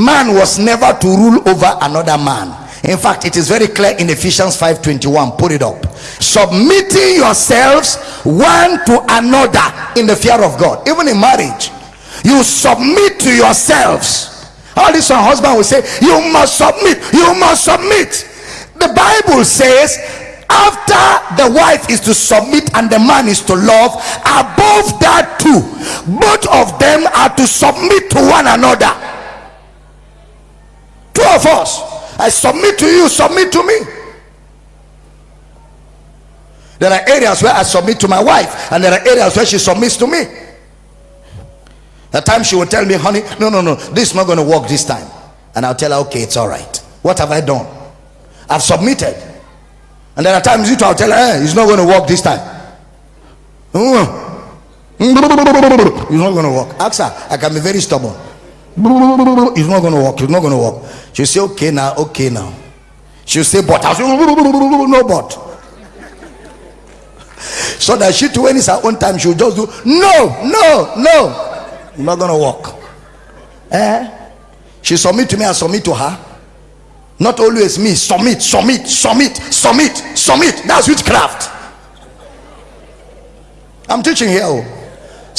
man was never to rule over another man. In fact it is very clear in ephesians 5:21 put it up. Submitting yourselves one to another in the fear of god. Even in marriage you submit to yourselves. All this one husband will say you must submit. You must submit. The bible says after the wife is to submit and the man is to love above that too both of them are to submit to one another two of us. I submit to you submit to me. There are areas where i submit to my wife and there are areas where she submits to me. At times she will tell me honey no no no this is not going to work this time. And i'll tell her okay it's all right. What have i done? I've submitted. And there are times you I'll tell her hey, it's not going to work this time. Mm. Mm. It's not going to work. Ask her i can be very stubborn it's not going to work it's not going to work she'll say okay now okay now. She'll say but i'll say no but. So that she too when it's her own time she'll just do no no no. It's not gonna work eh? She submit to me i submit to her. Not always me submit submit submit submit submit. That's witchcraft. I'm teaching here oh.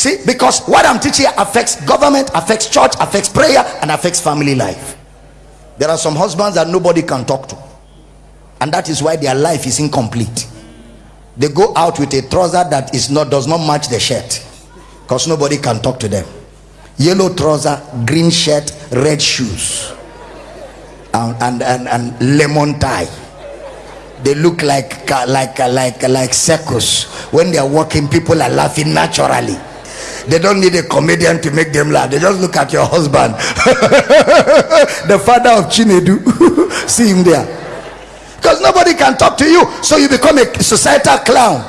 See because what i'm teaching affects government affects church affects prayer and affects family life. There are some husbands that nobody can talk to. And that is why their life is incomplete. They go out with a trouser that is not does not match the shirt because nobody can talk to them. Yellow trouser green shirt red shoes and and and, and lemon tie. They look like like like like circus. When they are walking people are laughing naturally they don't need a comedian to make them laugh. They just look at your husband. The father of chinedu. See him there. Because nobody can talk to you so you become a societal clown.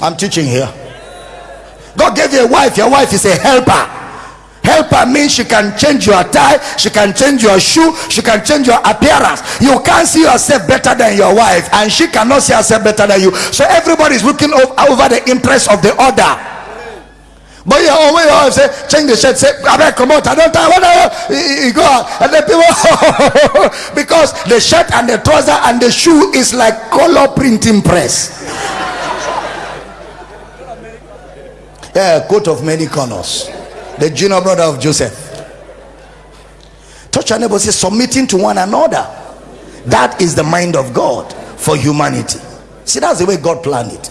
I'm teaching here. God gave you a wife. Your wife is a helper. Helper means she can change your tie, she can change your shoe, she can change your appearance. You can't see yourself better than your wife, and she cannot see herself better than you. So everybody is looking over the interest of the other. But you always oh, say, change the shirt, say, I better come out, I don't time, what you go out. And the people, because the shirt and the trouser and the shoe is like color printing press. yeah, coat of many colors the junior brother of joseph. Touch your neighbor say submitting to one another. That is the mind of god for humanity. See that's the way god planned it.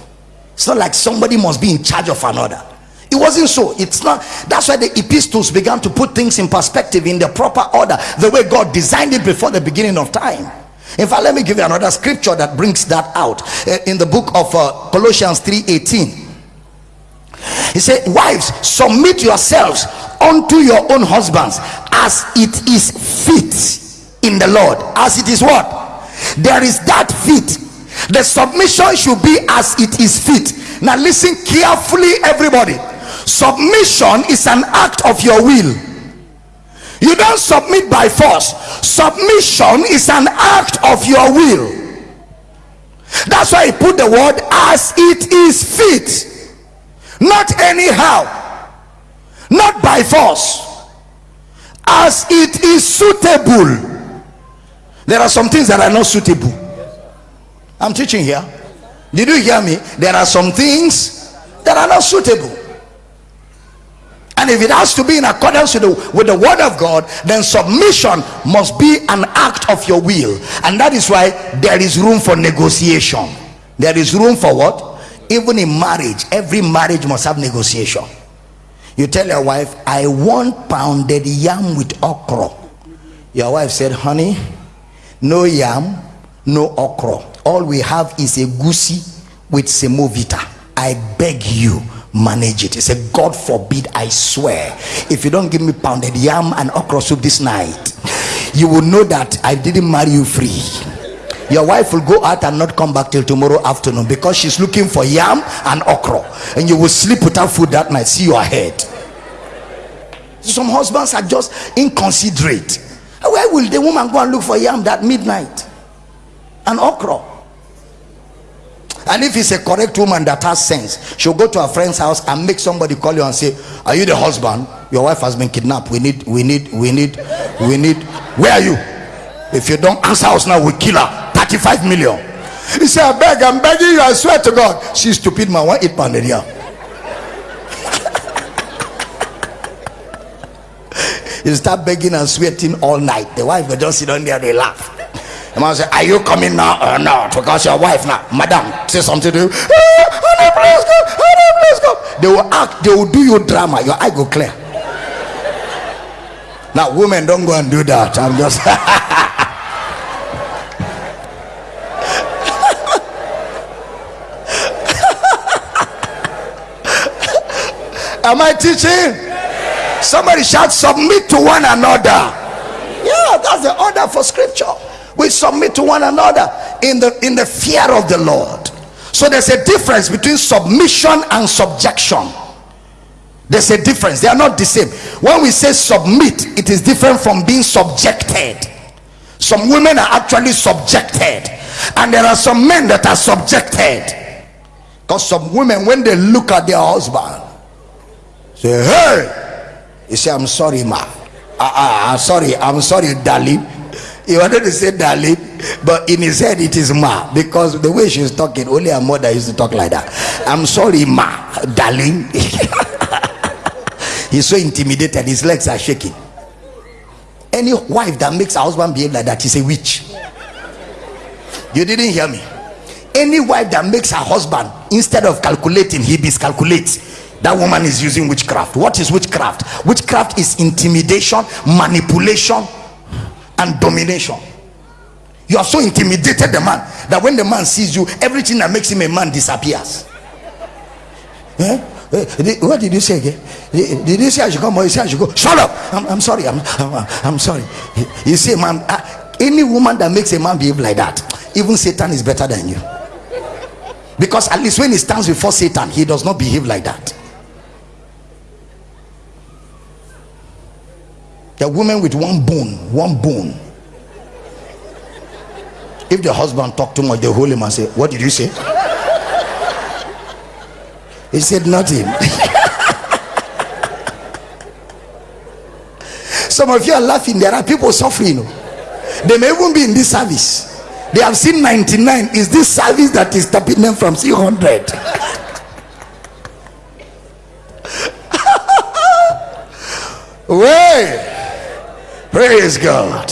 It's not like somebody must be in charge of another. It wasn't so. It's not that's why the epistles began to put things in perspective in the proper order the way god designed it before the beginning of time. In fact let me give you another scripture that brings that out uh, in the book of uh, colossians 3 18 he said wives submit yourselves unto your own husbands as it is fit in the lord. As it is what? There is that fit. The submission should be as it is fit. Now listen carefully everybody. Submission is an act of your will. You don't submit by force. Submission is an act of your will. That's why he put the word as it is fit not anyhow. Not by force. As it is suitable. There are some things that are not suitable. I'm teaching here. Did you hear me? There are some things that are not suitable. And if it has to be in accordance with the, with the word of god then submission must be an act of your will. And that is why there is room for negotiation. There is room for what even in marriage every marriage must have negotiation. You tell your wife i want pounded yam with okra. Your wife said honey no yam no okra. All we have is a goosey with semovita. I beg you manage it. He said god forbid i swear. If you don't give me pounded yam and okra soup this night you will know that i didn't marry you free your wife will go out and not come back till tomorrow afternoon because she's looking for yam and okra. And you will sleep without food that night. See your head. Some husbands are just inconsiderate. Where will the woman go and look for yam that midnight? And okra. And if it's a correct woman that has sense she'll go to her friend's house and make somebody call you and say are you the husband? Your wife has been kidnapped. We need we need we need we need where are you? If you don't answer us now we kill her 35 million. He said i beg i'm begging you i swear to god. She's stupid man why eat pounded yam you start begging and sweating all night. The wife will just sit on there they laugh. The man say are you coming now or not? Because your wife now madam say something to you. Hey, honey please go honey please go. They will act they will do you drama. Your eye go clear. Now women don't go and do that. I'm just am i teaching? Somebody shout submit to one another. Yeah that's the order for scripture. We submit to one another in the in the fear of the lord. So there's a difference between submission and subjection. There's a difference. They are not the same. When we say submit it is different from being subjected. Some women are actually subjected and there are some men that are subjected. Because some women when they look at their husband say hey! He say i'm sorry ma. Uh, uh, I'm sorry i'm sorry darling. He wanted to say darling but in his head it is ma because the way she's talking only her mother used to talk like that. I'm sorry ma darling. He's so intimidated his legs are shaking. Any wife that makes her husband behave like that is a witch. You didn't hear me? Any wife that makes her husband instead of calculating he miscalculates that woman is using witchcraft. What is witchcraft? Witchcraft is intimidation manipulation and domination. You are so intimidated the man that when the man sees you everything that makes him a man disappears. Eh? eh what did you say again? Did you say i should come or you say i should go? Shut up! I'm, I'm sorry I'm, I'm, I'm sorry. You see man uh, any woman that makes a man behave like that even satan is better than you. Because at least when he stands before satan he does not behave like that the woman with one bone one bone. If the husband talk too much they hold him and say what did you say? He said nothing. Some of you are laughing. There are people suffering. They may even be in this service. They have seen 99 is this service that is stopping them from seeing 100 way praise god